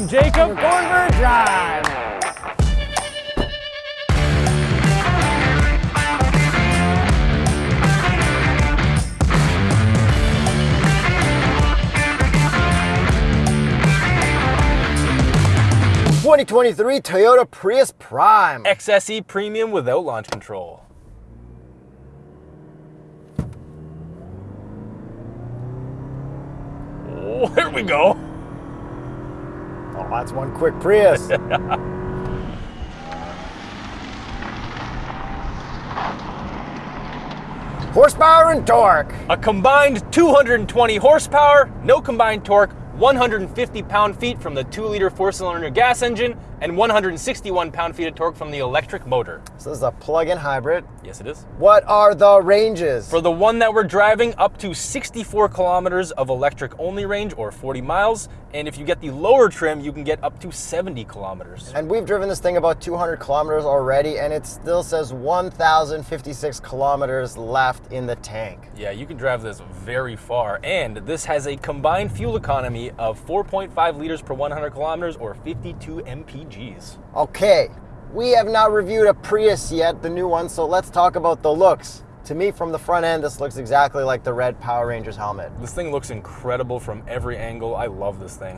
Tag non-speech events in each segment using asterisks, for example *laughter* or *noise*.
I'm Jacob. We're going for a drive. Twenty twenty three Toyota Prius Prime. XSE Premium without launch control. Oh, here we go. That's one quick Prius. *laughs* Horsepower and torque. A combined 220 horsepower, no combined torque, 150 pound-feet from the 2-liter four-cylinder gas engine, and 161 pound-feet of torque from the electric motor. So this is a plug-in hybrid. Yes, it is. What are the ranges? For the one that we're driving, up to 64 kilometers of electric-only range, or 40 miles, and if you get the lower trim, you can get up to 70 kilometers. and we've driven this thing about 200 kilometers already, and it still says 1,056 kilometers left in the tank. Yeah, you can drive this very far, and this has a combined fuel economy of 4.5 liters per 100 kilometers, or 52 mpgs. Okay, we have not reviewed a Prius yet, the new one, so let's talk about the looks. To me, from the front end, this looks exactly like the red Power Rangers helmet. This thing looks incredible from every angle. I love this thing.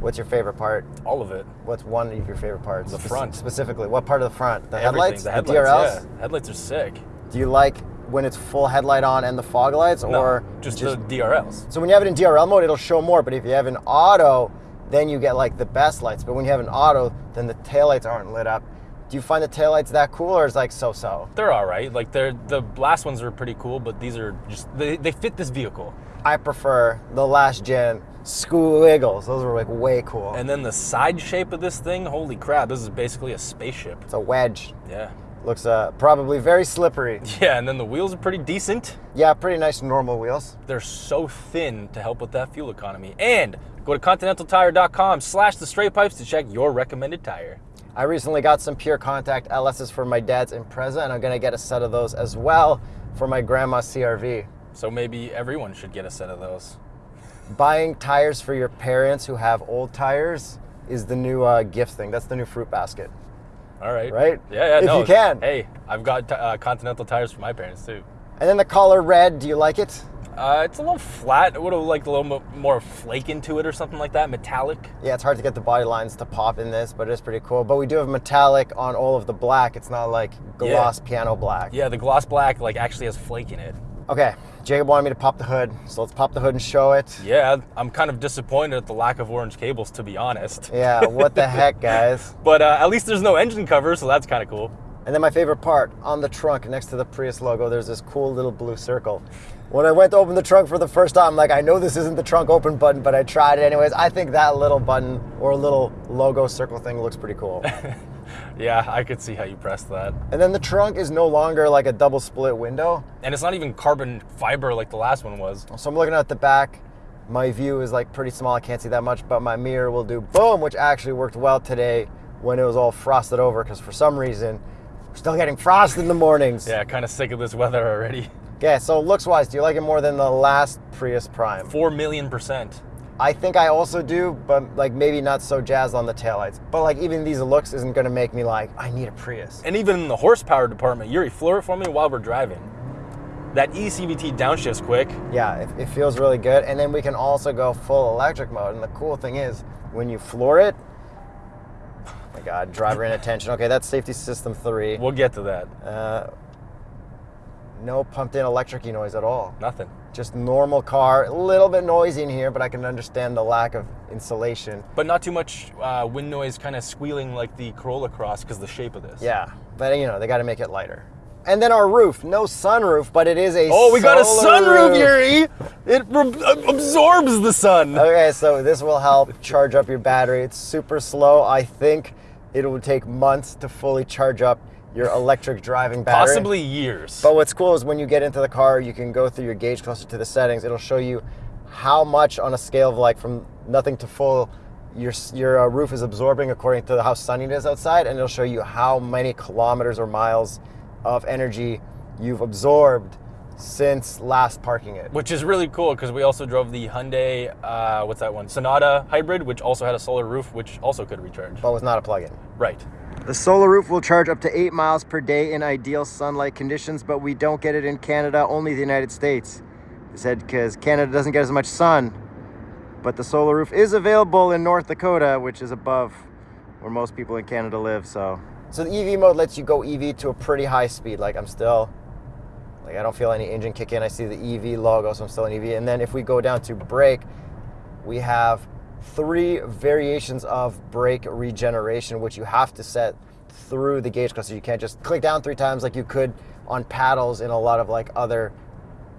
What's your favorite part? All of it. What's one of your favorite parts? The front. Specifically, what part of the front? The Everything. headlights? The headlights, DRLs? yeah. Headlights are sick. Do you like when it's full headlight on and the fog lights, No, or just, the DRLs. So when you have it in DRL mode, it'll show more. But if you have an auto, then you get like the best lights. But when you have an auto, then the taillights aren't lit up. Do you find the taillights that cool, or is like so-so? They're all right. Like they're the last ones are pretty cool, but these are just they, they fit this vehicle. I prefer the last gen Squiggles. Those were like way cool. And then the side shape of this thing, holy crap! This is basically a spaceship. it's a wedge. Yeah. Looks uh, probably very slippery. *laughs* Yeah, and then the wheels are pretty decent. Yeah, pretty nice normal wheels. They're so thin to help with that fuel economy. And go to continentaltire.com slash the straight pipes to check your recommended tire. I recently got some PureContact LSs for my dad's Impreza, and I'm gonna get a set of those as well for my grandma's CRV. So maybe everyone should get a set of those. Buying tires for your parents who have old tires is the new uh, gift thing. That's the new fruit basket. All right. Right? Yeah, yeah. If no. you can. Hey, I've got uh, Continental tires for my parents too. And then the color red, do you like it? Uh, it's a little flat. I would have liked a little mo- more flake into it or something like that, metallic. Yeah, it's hard to get the body lines to pop in this, but it's pretty cool. But we do have metallic on all of the black. It's not like gloss piano black. Yeah, the gloss black like actually has flake in it. Okay, Jacob wanted me to pop the hood, so let's pop the hood and show it. Yeah, I'm kind of disappointed at the lack of orange cables, to be honest. Yeah, what the heck, guys? *laughs* But uh, at least there's no engine cover, so that's kind of cool. And then my favorite part, on the trunk next to the Prius logo, there's this cool little blue circle. When I went to open the trunk for the first time, I'm like, I know this isn't the trunk open button, but I tried it anyways. I think that little button or a little logo circle thing looks pretty cool. *laughs* Yeah, I could see how you pressed that. and then the trunk is no longer like a double split window. And it's not even carbon fiber like the last one was. So I'm looking at the back. My view is like pretty small. I can't see that much, but my mirror will do boom, which actually worked well today when it was all frosted over because for some reason we're still getting frost in the mornings. Yeah, kind of sick of this weather already. *laughs* Okay, so looks wise, do you like it more than the last Prius Prime? Four million percent. I think I also do, but like maybe not so jazzed on the taillights. But like even these looks isn't gonna make me like, I need a Prius. And even in the horsepower department, Yuri, floor it for me while we're driving. That eCVT downshifts quick. Yeah, it, it feels really good. And then we can also go full electric mode. And the cool thing is, when you floor it, oh my God, driver inattention. Okay, that's safety system three. We'll get to that. Uh, no pumped in electric noise at all. Nothing. Just normal car. A little bit noisy in here, but I can understand the lack of insulation. But not too much uh, wind noise kind of squealing like the Corolla Cross because the shape of this. Yeah, but you know, they got to make it lighter. And then our roof, no sunroof, but it is a Oh, we got a sunroof, roof. Yuri! It re- absorbs the sun. Okay, so this will help charge up your battery. It's super slow. I think it will take months to fully charge up your electric driving battery. Possibly years. But what's cool is when you get into the car, you can go through your gauge cluster to the settings. It'll show you how much on a scale of like from nothing to full your your uh, roof is absorbing according to how sunny it is outside, and it'll show you how many kilometers or miles of energy you've absorbed since last parking it. which is really cool because we also drove the Hyundai, uh, what's that one? Sonata hybrid, which also had a solar roof, which also could recharge. But was not a plug-in. Right. The solar roof will charge up to eight miles per day in ideal sunlight conditions, but we don't get it in Canada, only the United States. They said because Canada doesn't get as much sun, but the solar roof is available in North Dakota, which is above where most people in Canada live. So, so the EV mode lets you go EV to a pretty high speed. Like I'm still, like I don't feel any engine kick in. I see the EV logo, so I'm still in EV. And then if we go down to brake, we have three variations of brake regeneration, which you have to set through the gauge cluster. You can't just click down three times like you could on paddles in a lot of like other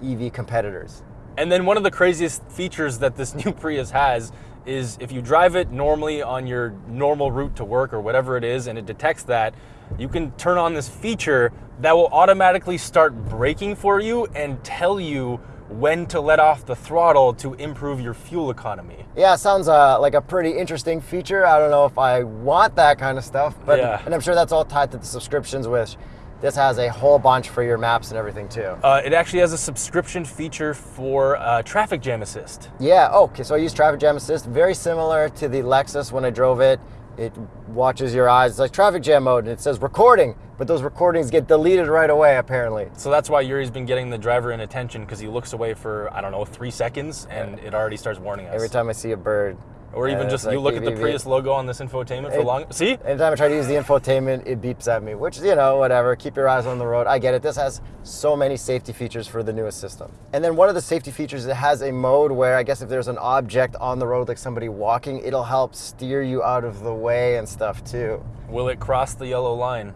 EV competitors. And then one of the craziest features that this *laughs* new Prius has is if you drive it normally on your normal route to work or whatever it is and it detects that, you can turn on this feature that will automatically start braking for you and tell you when to let off the throttle to improve your fuel economy. Yeah, sounds uh, like a pretty interesting feature. I don't know if I want that kind of stuff, but Yeah. and I'm sure that's all tied to the subscriptions, which this has a whole bunch for your maps and everything too. Uh, it actually has a subscription feature for uh, traffic jam assist. Yeah, oh, okay, so I use Traffic Jam Assist, very similar to the Lexus when I drove it. It watches your eyes. It's like traffic jam mode, and it says recording, but those recordings get deleted right away, apparently. So that's why Yuri's been getting the driver in attention because he looks away for, I don't know, three seconds and it already starts warning us. Every time I see a bird. Or even just it's you like look at the beep, beep, Prius logo on this infotainment for It- long. See? Anytime I try to use the infotainment, it beeps at me, which, you know, whatever. Keep your eyes on the road. I get it. This has so many safety features for the newest system. And then one of the safety features, it has a mode where I guess if there's an object on the road, like somebody walking, it'll help steer you out of the way and stuff too. Will it cross the yellow line?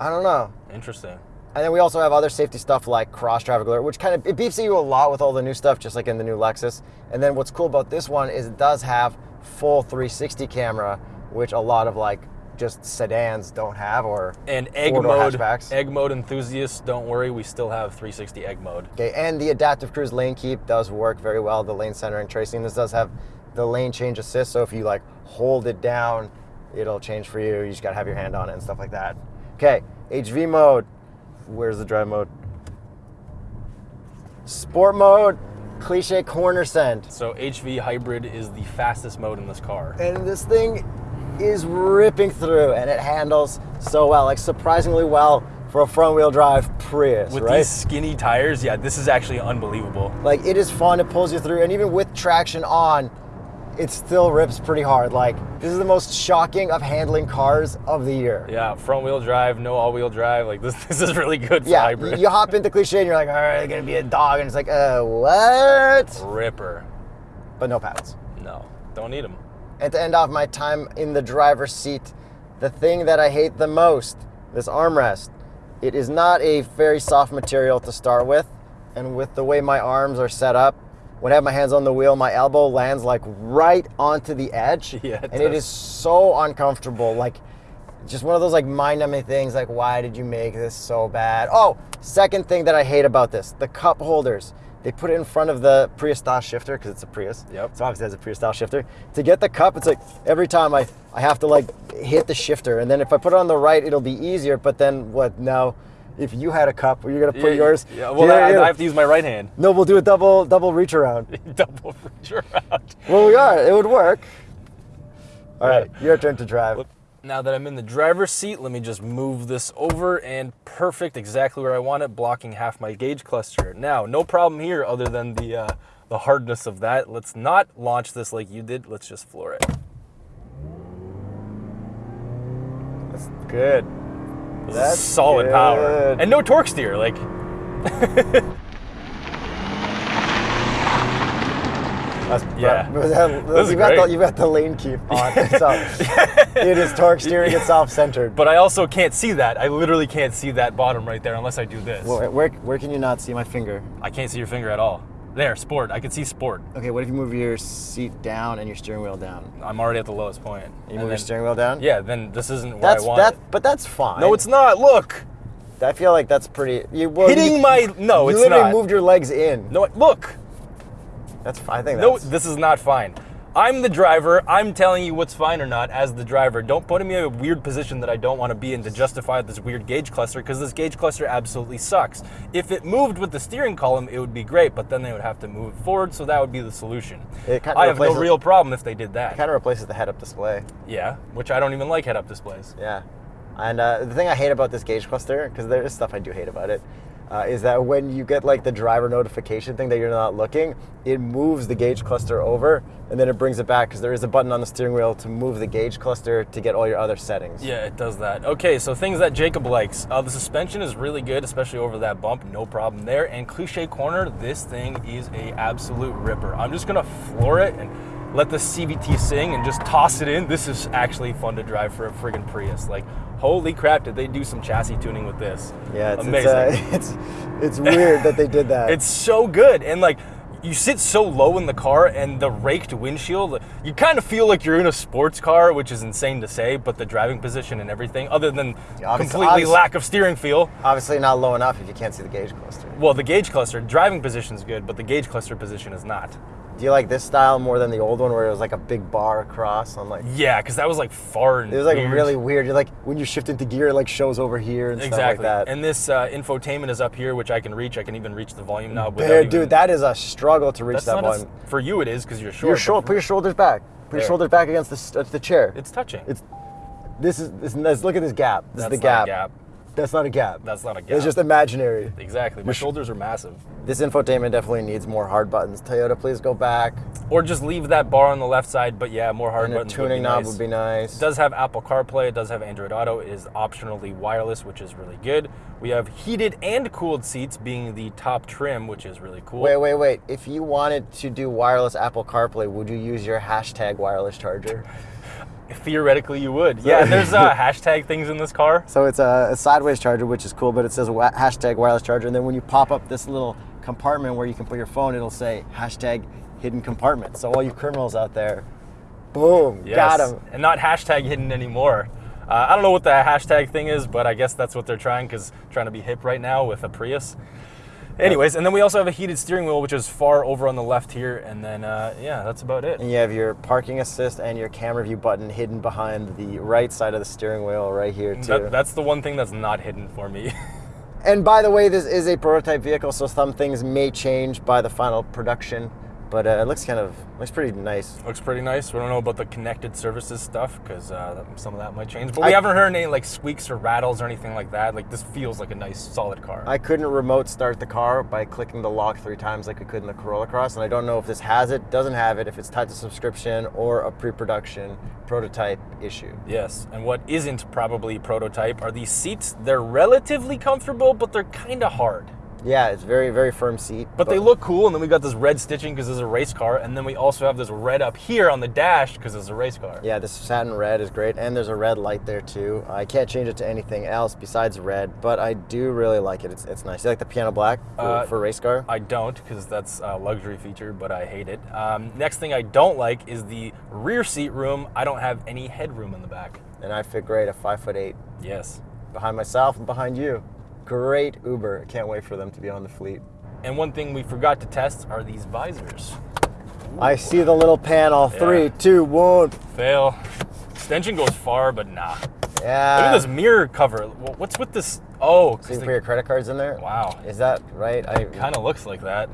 I don't know. Interesting. And then we also have other safety stuff like cross traffic alert, which kind of it beeps at you a lot with all the new stuff, just like in the new Lexus. And then what's cool about this one is it does have full 360 camera, which a lot of like just sedans don't have, or And egg mode, hatchbacks. egg mode enthusiasts, don't worry, we still have 360 egg mode. Okay, and the adaptive cruise lane keep does work very well. The lane centering tracing. This does have the lane change assist, so if you like hold it down, it'll change for you. You just gotta have your hand on it and stuff like that. Okay, HV mode. Where's the drive mode? Sport mode, cliche corner send. So HV hybrid is the fastest mode in this car. And this thing is ripping through and it handles so well, like surprisingly well for a front wheel drive Prius, With right? these skinny tires, yeah, this is actually unbelievable. Like it is fun, it pulls you through, and even with traction on, it still rips pretty hard. Like this is the most shocking of handling cars of the year. Yeah, front wheel drive, no all wheel drive. Like this, *laughs* this is really good for Yeah, hybrid. you, hop into cliche and you're like, all right, gonna be a dog, and it's like, uh, what? Ripper. But no paddles. No, don't need them. And to end off my time in the driver's seat, the thing that I hate the most, this armrest, it is not a very soft material to start with, and with the way my arms are set up, when I have my hands on the wheel, my elbow lands like right onto the edge, *laughs* Yeah, it and it is so uncomfortable. Like, just one of those like mind-numbing things. Like, why did you make this so bad? Oh, second thing that I hate about this: the cup holders. They put it in front of the Prius style shifter because it's a Prius. Yep. So obviously it has a Prius style shifter. To get the cup, it's like every time I, I have to like hit the shifter, and then if I put it on the right, it'll be easier. But then what now? If you had a cup, you're gonna put Yeah, yours. Yeah, well, Yeah, I, yeah. I have to use my right hand. No, we'll do a double double reach around. *laughs* Double reach around. well, we are. It would work. All right, your turn to drive. Now that I'm in the driver's seat, let me just move this over and perfect, exactly where I want it, blocking half my gauge cluster. Now, no problem here other than the, uh, the hardness of that. Let's not launch this like you did. Let's just floor it. That's good. That's solid power. And no torque steer. Like, That's, Yeah. *laughs* that- that- you've, got the, you've got the lane keep on. *laughs* So it is torque steering and self-centered. but I also can't see that. I literally can't see that bottom right there unless I do this. Where, where, where can you not see my finger? I can't see your finger at all. There, sport. I can see sport. Okay, what if you move your seat down and your steering wheel down? I'm already at the lowest point. You And move your steering wheel down? Yeah, then this isn't where That's I want that, it. but that's fine. No, it's not. Look, I feel like that's pretty. You, well, hitting you, my no, you it's literally not. moved your legs in. No, look. That's fine. I think No, that's. this is not fine. I'm the driver. I'm telling you what's fine or not as the driver. Don't put me in a weird position that I don't want to be in to justify this weird gauge cluster because this gauge cluster absolutely sucks. If it moved with the steering column, it would be great, but then they would have to move it forward, so that would be the solution. It I have no real problem if they did that. Kind of replaces the head-up display. yeah, which I don't even like head-up displays. Yeah. And uh, the thing I hate about this gauge cluster, because there is stuff I do hate about it, uh, is that when you get like the driver notification thing that you're not looking, it moves the gauge cluster over and then it brings it back because there is a button on the steering wheel to move the gauge cluster to get all your other settings. Yeah, it does that. Okay, so things that Jacob likes. Uh, the suspension is really good, especially over that bump. No problem there. And cliche corner, this thing is a absolute ripper. I'm just gonna floor it and let the CVT sing and just toss it in. This is actually fun to drive for a friggin' Prius. Like, holy crap, did they do some chassis tuning with this? Yeah, it's amazing. It's, uh, *laughs* it's it's weird that they did that. *laughs* It's so good. And like you sit so low in the car and the raked windshield, you kind of feel like you're in a sports car, which is insane to say, but the driving position and everything, other than Yeah, obviously- completely obviously- lack of steering feel. obviously not low enough if you can't see the gauge cluster. Well, the gauge cluster, driving position is good, but the gauge cluster position is not. Do you like this style more than the old one where it was like a big bar across on like? Yeah, because that was like far and It was like weird. really weird. You're like when you shift into gear, it like shows over here and stuff like Exactly. that. And this uh, infotainment is up here, which I can reach. I can even reach the volume knob. Dude, even- dude, that is a struggle to reach that one. for you. It is because you're short. Your but shoulder, put your shoulders back. Put There. your shoulders back against the, uh, the chair. It's touching. It's this is this, this- look at this gap. This That's is the gap. gap. That's not a gap. That's not a gap. It's just imaginary. exactly. My shoulders are massive. This infotainment definitely needs more hard buttons. Toyota, please go back. Or just leave that bar on the left side, but yeah, more hard And a buttons. tuning would be knob nice. would be nice. It does have Apple CarPlay. It does have Android Auto. It is optionally wireless, which is really good. We have heated and cooled seats, being the top trim, which is really cool. Wait, wait, wait. If you wanted to do wireless Apple CarPlay, would you use your hashtag wireless charger? *laughs* Theoretically, you would. Yeah, there's uh, *laughs* hashtag things in this car. So it's a, a sideways charger, which is cool, but it says hashtag wireless charger. And then when you pop up this little compartment where you can put your phone, it'll say hashtag hidden compartment. So all you criminals out there, boom, got Yes. him. And not hashtag hidden anymore. Uh, I don't know what the hashtag thing is, but I guess that's what they're trying because trying to be hip right now with a Prius. Anyways, and then we also have a heated steering wheel, which is far over on the left here, and then uh, yeah, that's about it. And you have your parking assist and your camera view button hidden behind the right side of the steering wheel right here too. That, that's the one thing that's not hidden for me. *laughs* and by the way, this is a prototype vehicle, so some things may change by the final production, but uh, it looks kind of looks pretty nice. Looks pretty nice. We don't know about the connected services stuff because uh, some of that might change. But I- we haven't heard any like squeaks or rattles or anything like that. Like this feels like a nice, solid car. I couldn't remote start the car by clicking the lock three times like we could in the Corolla Cross, and I don't know if this has it, doesn't have it, if it's tied to subscription or a pre-production prototype issue. yes, and what isn't probably prototype are these seats. They're relatively comfortable, but they're kind of hard. Yeah, it's very very firm seat, But they look cool, and then we got this red stitching because it's a race car, and then we also have this red up here on the dash because it's a race car. Yeah, this satin red is great, and there's a red light there too. I can't change it to anything else besides red, but I do really like it. It's, it's nice. You like the piano black for, Uh, for race car? I don't because that's a luxury feature, but I hate it. Um, next thing I don't like is the rear seat room. I don't have any headroom in the back. And I fit great at five foot eight Yes. behind myself and behind you. Great Uber. Can't wait for them to be on the fleet. And one thing we forgot to test are these visors. I see the little panel. Three, Yeah. two, one. Fail. Extension goes far, but nah. Yeah. Look at this mirror cover. What's with this? Oh, So you they- put your credit cards in there? wow. Is that right? I Kind of looks like that.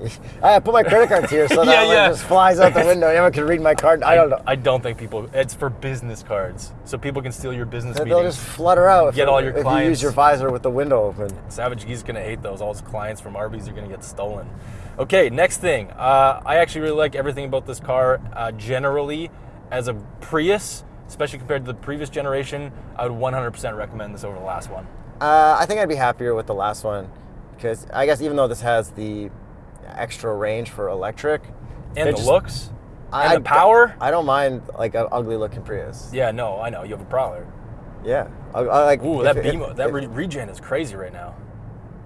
*laughs* I put my credit cards here so *laughs* that Yeah, yeah. just flies out the window. Anyone can read my card. I don't know. I don't think people. It's for business cards, so people can steal your business They'll meetings. just flutter out. if Get you- all your if you clients. use your visor with the window open. Savagegeese gonna hate those. All his clients from Arby's are gonna get stolen. Okay, next thing. Uh, I actually really like everything about this car. Uh, generally, as a Prius, especially compared to the previous generation, I would 100% recommend this over the last one. Uh, I think I'd be happier with the last one because I guess even though this has the extra range for electric And the just- looks, I- and the power. I don't mind like an ugly looking Prius. Yeah, no, I know you have a Prowler. Yeah, I, I like. Ooh, if that if- that if- re- regen is crazy right now.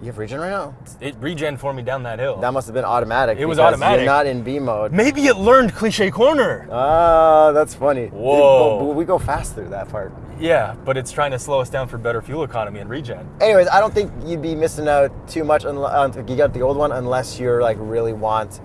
you have regen right now. It regen for me down that hill. That must have been automatic. It was automatic. You're not in B mode. Maybe it learned cliche corner. Ah, that's funny. Whoa. We go, we go fast through that part. Yeah, but it's trying to slow us down for better fuel economy and regen. Anyways, I don't think you'd be missing out too much unless uh, if you got the old one unless you're like really want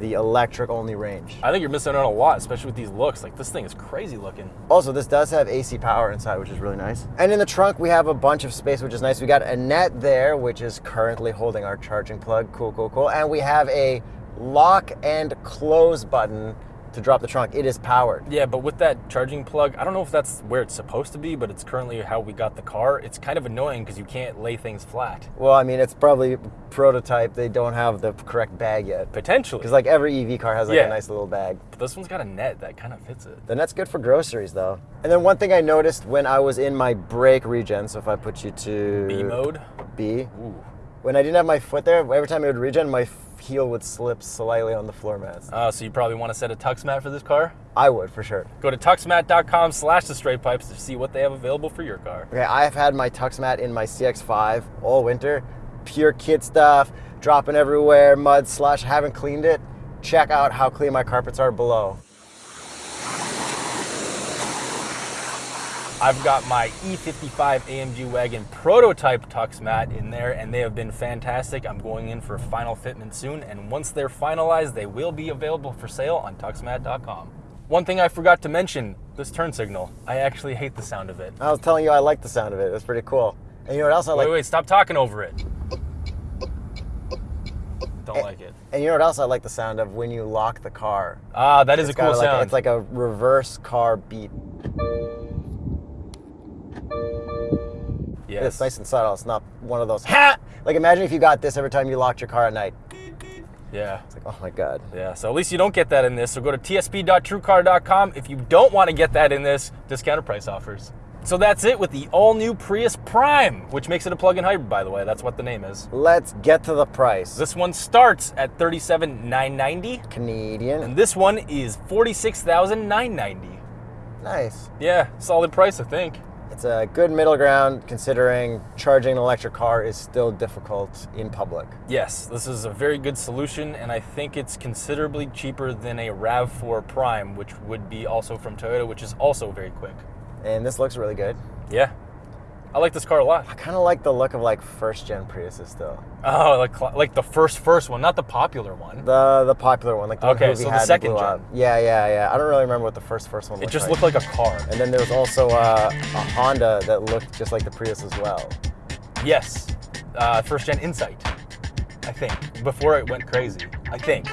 the electric only range. I think you're missing out a lot, especially with these looks. Like this thing is crazy looking. Also, this does have AC power inside, which is really nice. And in the trunk, we have a bunch of space, which is nice. We got a net there, which is currently holding our charging plug. Cool, cool, cool. And we have a lock and close button to drop the trunk. It is powered. Yeah, but with that charging plug, I don't know if that's where it's supposed to be, but it's currently how we got the car. It's kind of annoying because you can't lay things flat. Well, I mean, it's probably prototype. They don't have the correct bag yet. Potentially. Because like every EV car has like Yeah. a nice little bag. But this one's got a net that kind of fits it. The net's good for groceries though. And then one thing I noticed when I was in my brake regen, so if I put you to B mode. B, Ooh. When I didn't have my foot there, every time I would regen, my heel would slip slightly on the floor mats. Uh, so you probably want to set a TuxMat for this car. I would for sure. Go to tuxmat.com slash the straight pipes to see what they have available for your car. Okay, I've had my TuxMat in my CX5 all winter. Pure kid stuff, dropping everywhere, mud, slush, haven't cleaned it. Check out how clean my carpets are below. I've got my E55 AMG wagon prototype TuxMat in there and they have been fantastic. I'm going in for final fitment soon and once they're finalized, they will be available for sale on tuxmat.com. One thing I forgot to mention, this turn signal. I actually hate the sound of it. I was telling you I like the sound of it. It's pretty cool. And you know what else I like? Wait, wait, stop talking over it. Don't like it. And you know what else I like the sound of when you lock the car? Ah, that is It's a cool like, sound. It's like a reverse car beat. Yes. It's nice and subtle. It's not one of those ha. Like imagine if you got this every time you locked your car at night. Yeah. It's like oh my god. Yeah, so at least you don't get that in this. So go to tsp.truecar.com. If you don't want to get that in this, discounted price offers. So that's it with the all new Prius Prime, which makes it a plug in hybrid, by the way. That's what the name is. Let's get to the price. This one starts at $37,990, Canadian. and this one is $46,990. Nice. Yeah, solid price, I think. It's a good middle ground considering charging an electric car is still difficult in public. Yes, this is a very good solution, and I think it's considerably cheaper than a RAV4 Prime, which would be also from Toyota, which is also very quick. And this looks really good. Yeah, I like this car a lot. I kind of like the look of like first gen Priuses still. Oh, like like the first first one, not the popular one. The the popular one, like the Okay, so the second gen. up. Yeah, yeah, yeah. I don't really remember what the first first one It just like. looked like a car. And then there was also uh, a Honda that looked just like the Prius as well. Yes, uh, first gen Insight. I think before it went crazy. I think.